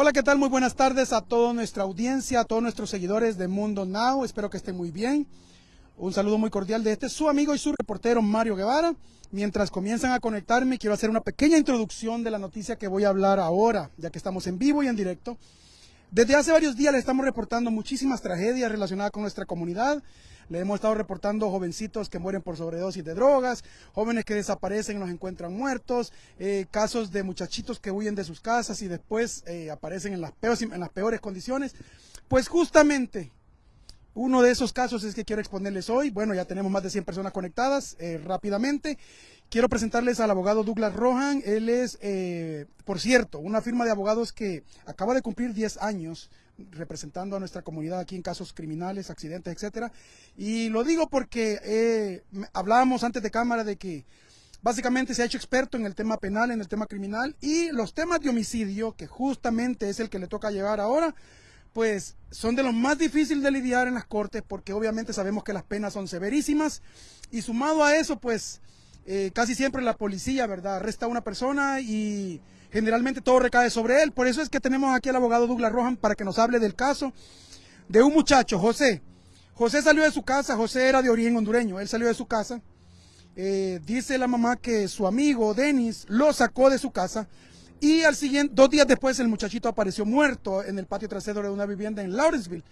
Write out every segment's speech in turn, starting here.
Hola, ¿qué tal? Muy buenas tardes a toda nuestra audiencia, a todos nuestros seguidores de Mundo Now. Espero que estén muy bien. Un saludo muy cordial de este su amigo y su reportero Mario Guevara. Mientras comienzan a conectarme, quiero hacer una pequeña introducción de la noticia que voy a hablar ahora, ya que estamos en vivo y en directo. Desde hace varios días le estamos reportando muchísimas tragedias relacionadas con nuestra comunidad. Le hemos estado reportando jovencitos que mueren por sobredosis de drogas, jóvenes que desaparecen y los encuentran muertos, eh, casos de muchachitos que huyen de sus casas y después eh, aparecen en las, peores, condiciones. Pues justamente uno de esos casos es que quiero exponerles hoy. Bueno, ya tenemos más de 100 personas conectadas eh, rápidamente. Quiero presentarles al abogado Douglas Rohan. Él es, por cierto, una firma de abogados que acaba de cumplir 10 años representando a nuestra comunidad aquí en casos criminales, accidentes, etcétera. Y lo digo porque eh, hablábamos antes de cámara de que básicamente se ha hecho experto en el tema penal, en el tema criminal y los temas de homicidio, que justamente es el que le toca llevar ahora, pues son de los más difíciles de lidiar en las cortes porque obviamente sabemos que las penas son severísimas y sumado a eso, pues eh, casi siempre la policía, ¿verdad? Arresta a una persona y generalmente todo recae sobre él. Por eso es que tenemos aquí al abogado Douglas Rohan para que nos hable del caso de un muchacho, José. José salió de su casa, José era de origen hondureño, él salió de su casa. Eh, dice la mamá que su amigo Denis lo sacó de su casa y al siguiente, dos días después el muchachito apareció muerto en el patio trasero de una vivienda en Lawrenceville.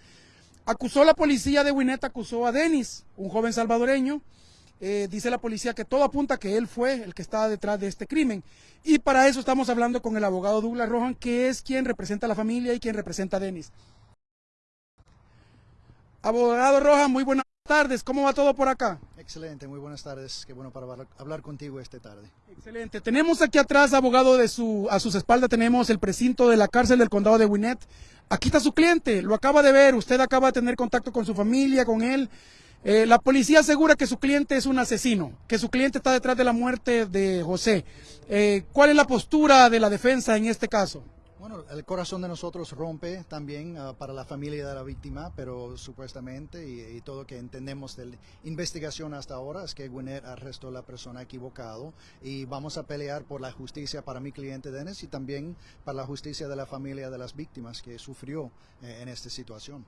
Acusó la policía de Winnet, acusó a Denis, un joven salvadoreño, eh, dice la policía que todo apunta que él fue el que estaba detrás de este crimen. Y para eso estamos hablando con el abogado Douglas Rohan, que es quien representa a la familia y quien representa a Denis. Abogado Rohan, muy buenas tardes. ¿Cómo va todo por acá? Excelente, muy buenas tardes. Qué bueno para hablar contigo esta tarde. Excelente. Tenemos aquí atrás, abogado, de su, a sus espaldas tenemos el precinto de la cárcel del condado de Winnet. Aquí está su cliente, lo acaba de ver, usted acaba de tener contacto con su familia, con él. Eh, la policía asegura que su cliente es un asesino, que su cliente está detrás de la muerte de José. Eh, ¿Cuál es la postura de la defensa en este caso? Bueno, el corazón de nosotros rompe también ah, para la familia de la víctima, pero supuestamente y, todo lo que entendemos de la investigación hasta ahora es que Gwinnett arrestó a la persona equivocado y vamos a pelear por la justicia para mi cliente Dennis y también para la justicia de la familia de las víctimas que sufrió eh, en esta situación.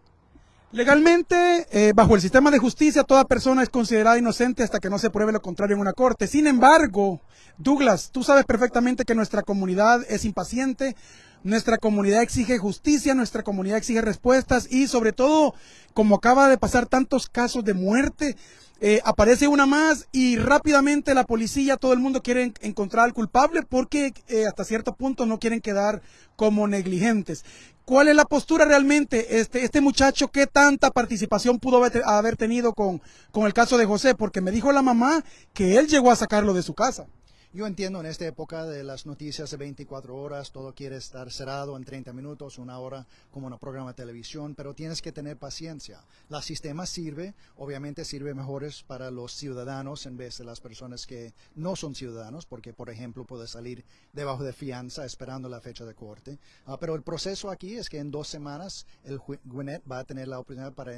Legalmente, eh, bajo el sistema de justicia, toda persona es considerada inocente hasta que no se pruebe lo contrario en una corte. Sin embargo, Douglas, tú sabes perfectamente que nuestra comunidad es impaciente, nuestra comunidad exige justicia, nuestra comunidad exige respuestas y sobre todo, como acaba de pasar tantos casos de muerte, eh, aparece una más y rápidamente la policía, todo el mundo quiere encontrar al culpable porque eh, hasta cierto punto no quieren quedar como negligentes. ¿Cuál es la postura realmente? Este, este muchacho, ¿qué tanta participación pudo haber, tenido con, con el caso de José? Porque me dijo la mamá que él llegó a sacarlo de su casa. Yo entiendo en esta época de las noticias de 24 horas, todo quiere estar cerrado en 30 minutos, una hora como un programa de televisión, pero tienes que tener paciencia. La sistema sirve, obviamente sirve mejores para los ciudadanos en vez de las personas que no son ciudadanos, porque por ejemplo puede salir debajo de fianza esperando la fecha de corte. Ah, pero el proceso aquí es que en dos semanas el Gwinnett va a tener la oportunidad para,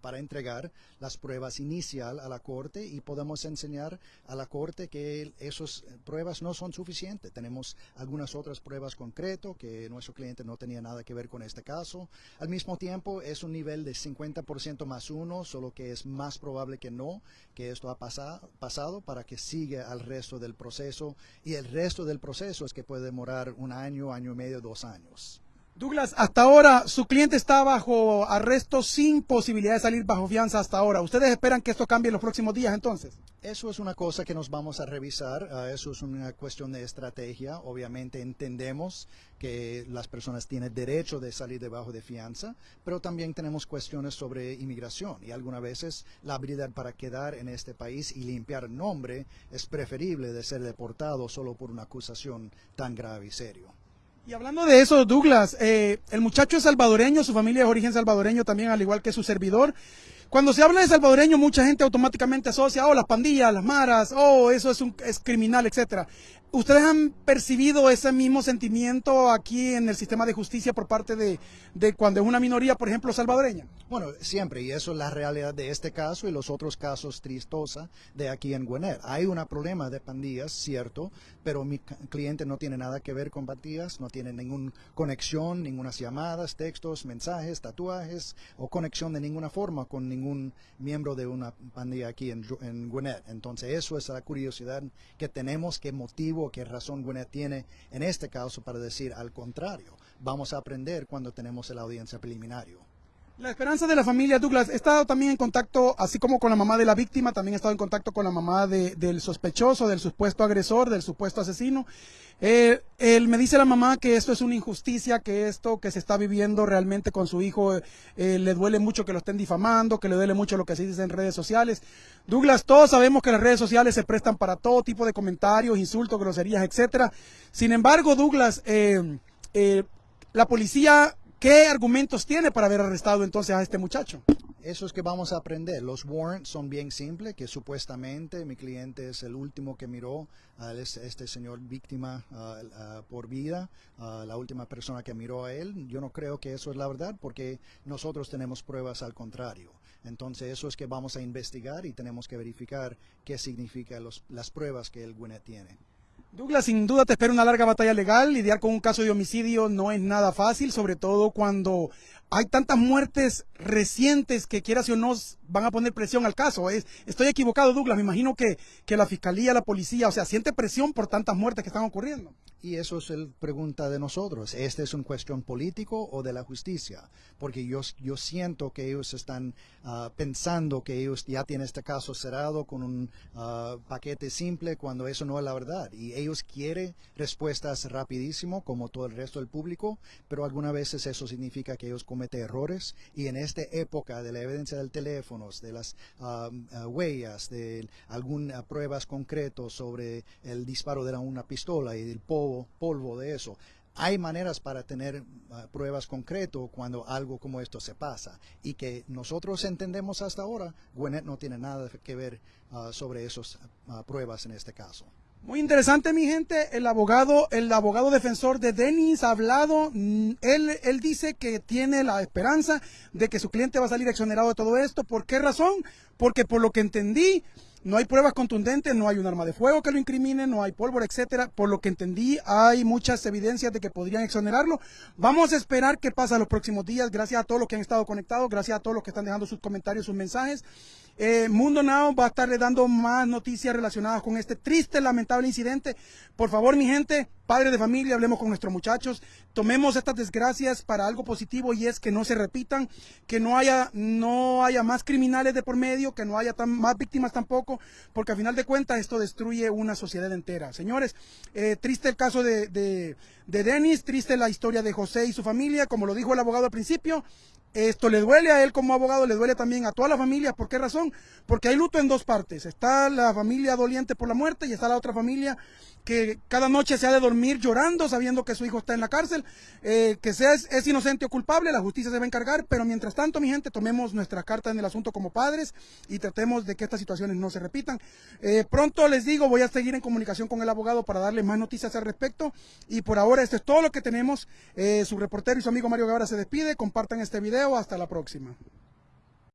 para entregar las pruebas inicial a la corte y podemos enseñar a la corte que esas pruebas no son suficientes. Tenemos algunas otras pruebas concretas que nuestro cliente no tenía nada que ver con este caso. Al mismo tiempo, es un nivel de 50% más uno, solo que es más probable que no, que esto ha pasado, pasado para que siga al resto del proceso. Y el resto del proceso es que puede demorar un año, año y medio, dos años. Douglas, hasta ahora su cliente está bajo arresto sin posibilidad de salir bajo fianza hasta ahora. ¿Ustedes esperan que esto cambie en los próximos días entonces? Eso es una cosa que nos vamos a revisar. Ah, eso es una cuestión de estrategia. Obviamente entendemos que las personas tienen derecho de salir debajo de fianza, pero también tenemos cuestiones sobre inmigración y algunas veces la habilidad para quedar en este país y limpiar nombre es preferible de ser deportado solo por una acusación tan grave y serio. Y hablando de eso, Douglas, eh, el muchacho es salvadoreño, su familia es origen salvadoreño también, al igual que su servidor. Cuando se habla de salvadoreño, mucha gente automáticamente asocia, oh, las pandillas, las maras, oh, eso es, un, es criminal, etcétera. ¿Ustedes han percibido ese mismo sentimiento aquí en el sistema de justicia por parte de, cuando es una minoría, por ejemplo, salvadoreña? Bueno, siempre, y eso es la realidad de este caso y los otros casos tristosa de aquí en Gwinnett. Hay un problema de pandillas, cierto, pero mi cliente no tiene nada que ver con pandillas, no tiene ninguna conexión, ninguna llamadas, textos, mensajes, tatuajes o conexión de ninguna forma con ningún miembro de una pandilla aquí en, en. Entonces, eso es la curiosidad que tenemos, que motivo qué razón Gwinnett tiene en este caso para decir al contrario. Vamos a aprender cuando tenemos la audiencia preliminario. La esperanza de la familia Douglas, he estado también en contacto, así como con la mamá de la víctima, también he estado en contacto con la mamá del sospechoso, del supuesto agresor, del supuesto asesino. Eh, él me dice la mamá que esto es una injusticia, que esto que se está viviendo realmente con su hijo eh, le duele mucho que lo estén difamando, que le duele mucho lo que se dice en redes sociales. Douglas, todos sabemos que las redes sociales se prestan para todo tipo de comentarios, insultos, groserías, etcétera. Sin embargo, Douglas, eh, la policía ¿Qué argumentos tiene para haber arrestado entonces a este muchacho? Eso es que vamos a aprender. Los warrants son bien simples, que supuestamente mi cliente es el último que miró a este señor víctima por vida, la última persona que miró a él. Yo no creo que eso es la verdad porque nosotros tenemos pruebas al contrario. Entonces eso es que vamos a investigar y tenemos que verificar qué significan las pruebas que el Gwinnett tiene. Douglas, sin duda te espera una larga batalla legal. Lidiar con un caso de homicidio no es nada fácil, sobre todo cuando hay tantas muertes recientes que quieras o no van a poner presión al caso. Es, estoy equivocado, Douglas. Me imagino que, que la fiscalía, la policía, o sea, siente presión por tantas muertes que están ocurriendo. Y eso es la pregunta de nosotros. ¿Este es una cuestión político o de la justicia? Porque yo, yo siento que ellos están ah, pensando que ellos ya tienen este caso cerrado con un ah, paquete simple cuando eso no es la verdad. Y ellos quieren respuestas rapidísimo como todo el resto del público, pero algunas veces eso significa que ellos cometen errores. Y en esta época de la evidencia del teléfono, de las ah, huellas, de algunas pruebas concretas sobre el disparo de una pistola y del polvo, polvo, de eso. Hay maneras para tener ah, pruebas concretas cuando algo como esto se pasa y que nosotros entendemos hasta ahora, Gwinnett no tiene nada que ver ah, sobre esas ah, pruebas en este caso. Muy interesante, mi gente. El abogado, el abogado defensor de Dennis ha hablado. Mm, él, él dice que tiene la esperanza de que su cliente va a salir exonerado de todo esto. ¿Por qué razón? Porque por lo que entendí, no hay pruebas contundentes, no hay un arma de fuego que lo incrimine, no hay pólvora, etcétera. Por lo que entendí, hay muchas evidencias de que podrían exonerarlo. Vamos a esperar qué pasa los próximos días. Gracias a todos los que han estado conectados, gracias a todos los que están dejando sus comentarios, sus mensajes. Eh, Mundo Now va a estarle dando más noticias relacionadas con este triste, lamentable incidente. Por favor, mi gente, padres de familia, hablemos con nuestros muchachos, tomemos estas desgracias para algo positivo y es que no se repitan, que no haya, no haya más criminales de por medio, que no haya más víctimas tampoco, porque a final de cuentas esto destruye una sociedad entera. Señores, eh, triste el caso de, de, de Denis, triste la historia de José y su familia, como lo dijo el abogado al principio, esto le duele a él como abogado, le duele también a toda la familia. ¿Por qué razón? Porque hay luto en dos partes. Está la familia doliente por la muerte y está la otra familia que cada noche se ha de dormir llorando sabiendo que su hijo está en la cárcel, eh, que sea es, inocente o culpable, la justicia se va a encargar, pero mientras tanto, mi gente, tomemos nuestra carta en el asunto como padres y tratemos de que estas situaciones no se repitan. Eh, pronto les digo, voy a seguir en comunicación con el abogado para darle más noticias al respecto y por ahora esto es todo lo que tenemos. Eh, su reportero y su amigo Mario Guevara se despide, compartan este hasta la próxima.